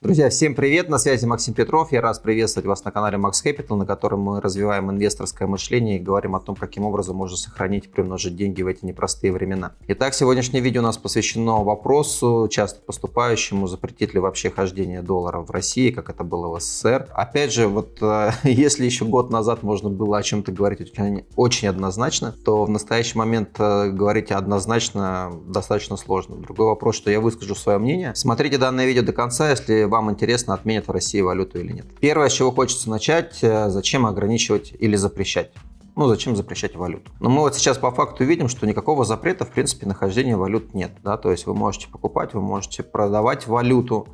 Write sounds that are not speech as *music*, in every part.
Друзья, всем привет! На связи Максим Петров. Я рад приветствовать вас на канале Max Capital, на котором мы развиваем инвесторское мышление и говорим о том, каким образом можно сохранить и приумножить деньги в эти непростые времена. Итак, сегодняшнее видео у нас посвящено вопросу, часто поступающему, запретить ли вообще хождение доллара в России, как это было в СССР. Опять же, вот э, *laughs* если еще год назад можно было о чем-то говорить очень, очень однозначно, то в настоящий момент э, говорить однозначно достаточно сложно. Другой вопрос, что я выскажу свое мнение. Смотрите данное видео до конца, если вам интересно, отменят в России валюту или нет. Первое, с чего хочется начать, э, зачем ограничивать или запрещать ну зачем запрещать валюту? Но мы вот сейчас по факту видим, что никакого запрета, в принципе, нахождения валют нет. Да? То есть вы можете покупать, вы можете продавать валюту.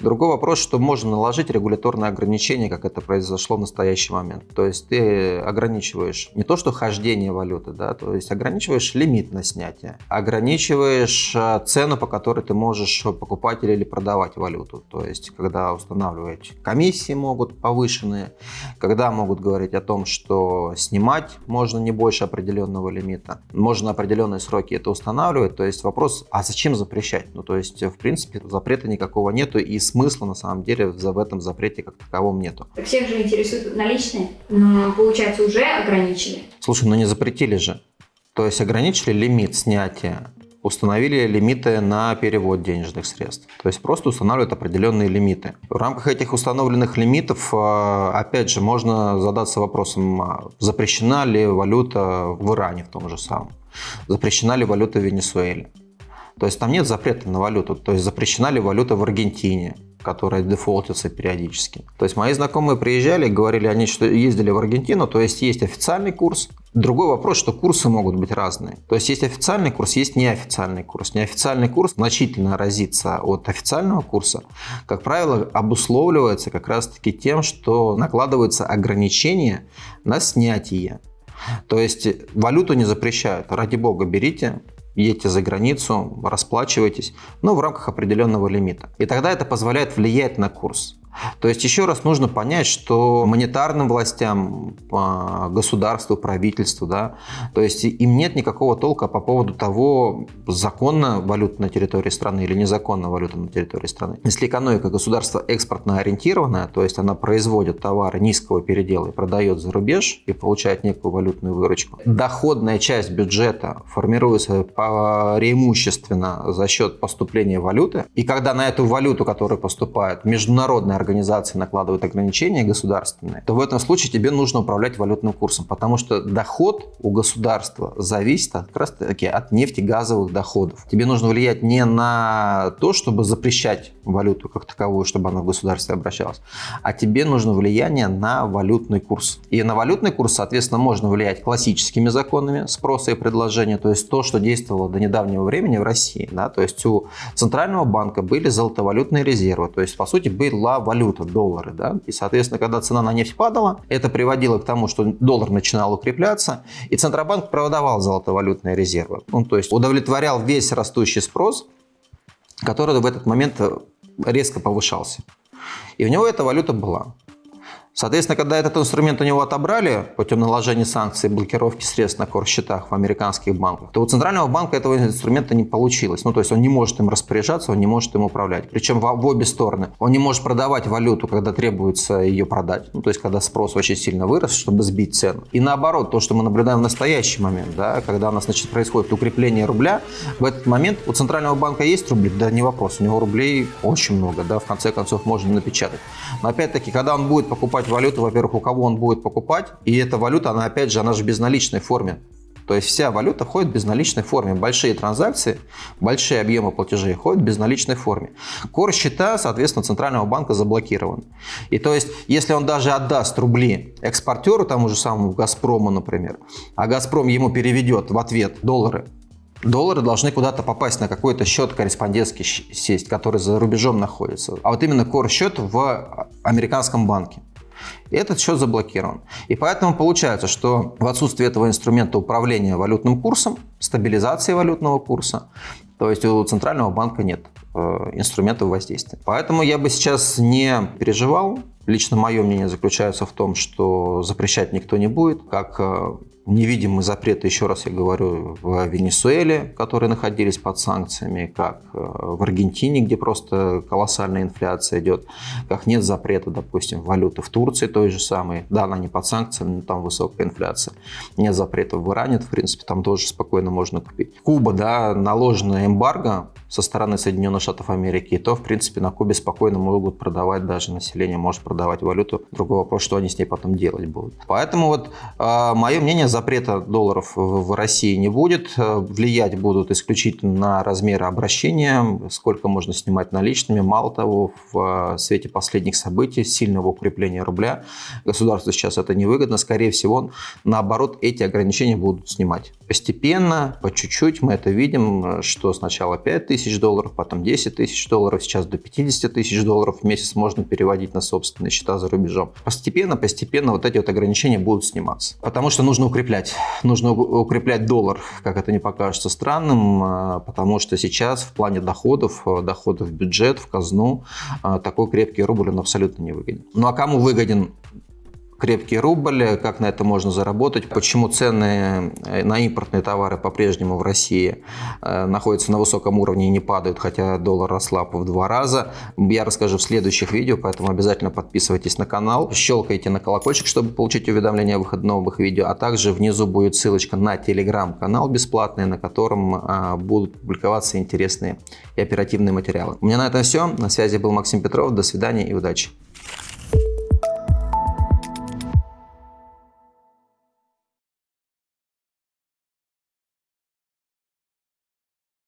Другой вопрос, что можно наложить регуляторные ограничения, как это произошло в настоящий момент. То есть ты ограничиваешь не то, что хождение валюты, да, то есть ограничиваешь лимит на снятие, ограничиваешь э, цену, по которой ты можешь покупать или продавать валюту. То есть когда устанавливать комиссии могут повышенные, когда могут говорить о том, что снимать покупать можно не больше определенного лимита. Можно определенные сроки это устанавливать. То есть вопрос, а зачем запрещать? Ну, то есть, в принципе, запрета никакого нету и смысла на самом деле в этом запрете как таковом нету. Всех же интересуют наличные, но получается уже ограничили. Слушай, ну не запретили же. То есть ограничили лимит снятия установили лимиты на перевод денежных средств. То есть просто устанавливают определенные лимиты. В рамках этих установленных лимитов, а, опять же, можно задаться вопросом, а, запрещена ли валюта в Иране в том же самом, запрещена ли валюта в Венесуэле. То есть там нет запрета на валюту, то есть запрещена ли валюта в Аргентине, которая дефолтится периодически. То есть мои знакомые приезжали, говорили они, что ездили в Аргентину, то есть есть официальный курс. Другой вопрос, что курсы могут быть разные. То есть есть официальный курс, есть неофициальный курс. Неофициальный курс значительно разится от официального курса. Как правило, обусловливается как раз-таки тем, что накладываются ограничения на снятие. То есть валюту не запрещают. Ради бога, берите, едете за границу, расплачивайтесь, но в рамках определенного лимита. И тогда это позволяет влиять на курс. То есть еще раз нужно понять, что монетарным властям, а, государству, правительству, да, то есть им нет никакого толка по поводу того, законно валюта на территории страны или незаконно валюта на территории страны. Если экономика государства экспортно ориентированная, то есть она производит товары низкого передела и продает за рубеж и получает некую валютную выручку, доходная часть бюджета формируется преимущественно за счет поступления валюты, и когда на эту валюту, которая поступает, международная организации накладывают ограничения государственные, то в этом случае тебе нужно управлять валютным курсом, потому что доход у государства зависит как раз таки от нефтегазовых доходов. Тебе нужно влиять не на то, чтобы запрещать валюту как таковую, чтобы она в государстве обращалась, а тебе нужно влияние на валютный курс. И на валютный курс, соответственно, можно влиять классическими законами спроса и предложения, то есть то, что действовало до недавнего времени в России. Да? То есть у Центрального банка были золотовалютные резервы, то есть, по сути, была валюта, доллары. Да? И, соответственно, когда цена на нефть падала, это приводило к тому, что доллар начинал укрепляться, и Центробанк продавал золотовалютные резервы. Ну, то есть удовлетворял весь растущий спрос, который в этот момент резко повышался. И у него эта валюта была. Соответственно, когда этот инструмент у него отобрали путем наложения санкций и блокировки средств на кор-счетах в американских банках, то у Центрального банка этого инструмента не получилось. Ну, то есть он не может им распоряжаться, он не может им управлять. Причем в, в обе стороны. Он не может продавать валюту, когда требуется ее продать. Ну, то есть когда спрос очень сильно вырос, чтобы сбить цену. И наоборот, то, что мы наблюдаем в настоящий момент, да, когда у нас значит, происходит укрепление рубля, в этот момент у Центрального банка есть рубли? Да не вопрос, у него рублей очень много, да, в конце концов можно напечатать. Но опять-таки, когда он будет покупать покупать валюту, во-первых, у кого он будет покупать, и эта валюта, она опять же, она же в безналичной форме. То есть вся валюта ходит в безналичной форме. Большие транзакции, большие объемы платежей ходят в безналичной форме. Кор счета, соответственно, Центрального банка заблокирован. И то есть, если он даже отдаст рубли экспортеру, тому же самому «Газпрому», например, а «Газпром» ему переведет в ответ доллары, доллары должны куда-то попасть на какой-то счет корреспондентский сесть, который за рубежом находится. А вот именно кор-счет в американском банке этот счет заблокирован. И поэтому получается, что в отсутствие этого инструмента управления валютным курсом, стабилизации валютного курса, то есть у Центрального банка нет э, инструментов воздействия. Поэтому я бы сейчас не переживал. Лично мое мнение заключается в том, что запрещать никто не будет. Как э, Не видим мы еще раз я говорю, в Венесуэле, которые находились под санкциями, как э, в Аргентине, где просто колоссальная инфляция идет, как нет запрета, допустим, валюты в Турции той же самой. Да, она не под санкциями, но там высокая инфляция. Нет запрета в Иране, в принципе, там тоже спокойно можно купить. Куба, да, наложенная эмбарго со стороны Соединенных Штатов Америки, то, в принципе, на Кубе спокойно могут продавать даже население, может продавать валюту. Другой вопрос, что они с ней потом делать будут. Поэтому вот э, мое мнение, запрета долларов в, России не будет. Влиять будут исключительно на размеры обращения, сколько можно снимать наличными. Мало того, в свете последних событий, сильного укрепления рубля, государству сейчас это невыгодно. Скорее всего, наоборот, эти ограничения будут снимать. Постепенно, по чуть-чуть мы это видим, что сначала 5 тысяч тысяч долларов, потом 10 тысяч долларов, сейчас до 50 тысяч долларов в месяц можно переводить на собственные счета за рубежом. Постепенно, постепенно вот эти вот ограничения будут сниматься. Потому что нужно укреплять. Нужно укреплять доллар, как это не покажется странным, а, потому что сейчас в плане доходов, э, доходов в бюджет, в казну, а, такой крепкий рубль он абсолютно не выгоден. Ну а кому выгоден крепкий рубль, как на это можно заработать, почему цены э, на импортные товары по-прежнему в России э, находятся на высоком уровне и не падают, хотя доллар ослаб в два раза. Я расскажу в следующих видео, поэтому обязательно подписывайтесь на канал, щелкайте на колокольчик, чтобы получить уведомления о выходе новых видео, а также внизу будет ссылочка на телеграм-канал бесплатный, на котором а, будут публиковаться интересные и оперативные материалы. У меня на этом все. На связи был Максим Петров. До свидания и удачи.